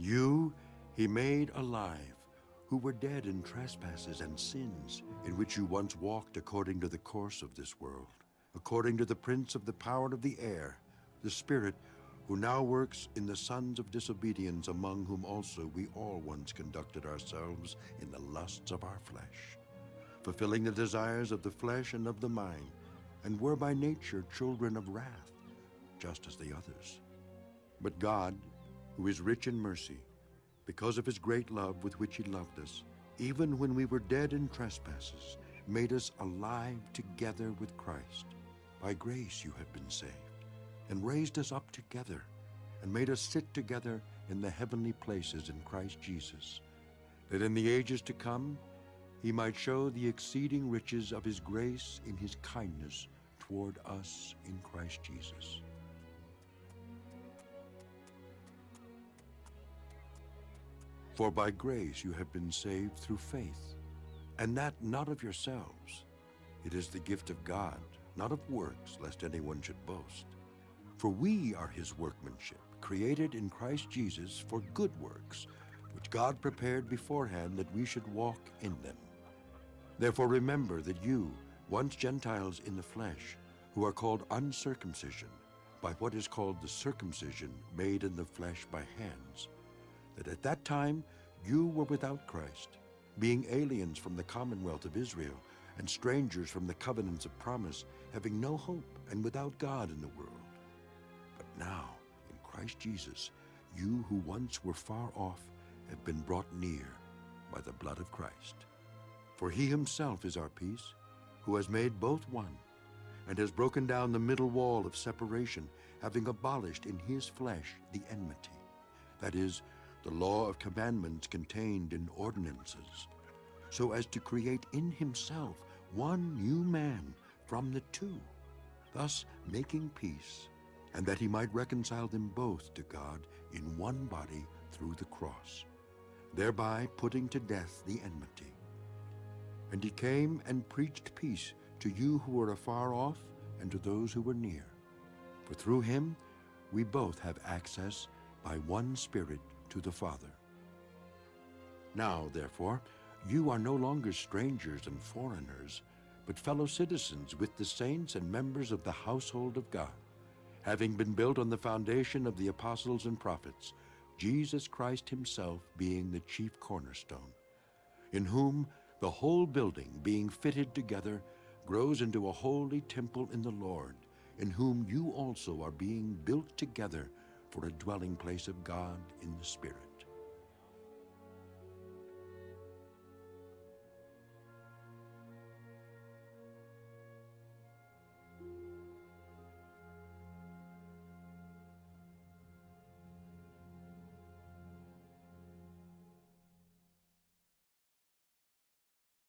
You he made alive, who were dead in trespasses and sins, in which you once walked according to the course of this world, according to the prince of the power of the air, the Spirit who now works in the sons of disobedience, among whom also we all once conducted ourselves in the lusts of our flesh, fulfilling the desires of the flesh and of the mind, and were by nature children of wrath, just as the others. But God, who is rich in mercy, because of his great love with which he loved us, even when we were dead in trespasses, made us alive together with Christ. By grace you have been saved, and raised us up together, and made us sit together in the heavenly places in Christ Jesus, that in the ages to come he might show the exceeding riches of his grace in his kindness toward us in Christ Jesus. For by grace you have been saved through faith, and that not of yourselves. It is the gift of God, not of works, lest anyone should boast. For we are his workmanship, created in Christ Jesus for good works, which God prepared beforehand that we should walk in them. Therefore remember that you, once Gentiles in the flesh, who are called uncircumcision, by what is called the circumcision made in the flesh by hands, that at that time you were without Christ, being aliens from the commonwealth of Israel, and strangers from the covenants of promise, having no hope and without God in the world. But now, in Christ Jesus, you who once were far off have been brought near by the blood of Christ. For he himself is our peace, who has made both one, and has broken down the middle wall of separation, having abolished in his flesh the enmity, that is, the law of commandments contained in ordinances, so as to create in himself one new man from the two, thus making peace, and that he might reconcile them both to God in one body through the cross, thereby putting to death the enmity. And he came and preached peace to you who were afar off and to those who were near. For through him we both have access by one Spirit to the Father. Now, therefore, you are no longer strangers and foreigners, but fellow citizens with the saints and members of the household of God, having been built on the foundation of the apostles and prophets, Jesus Christ himself being the chief cornerstone, in whom the whole building, being fitted together, grows into a holy temple in the Lord, in whom you also are being built together for a dwelling place of God in the Spirit.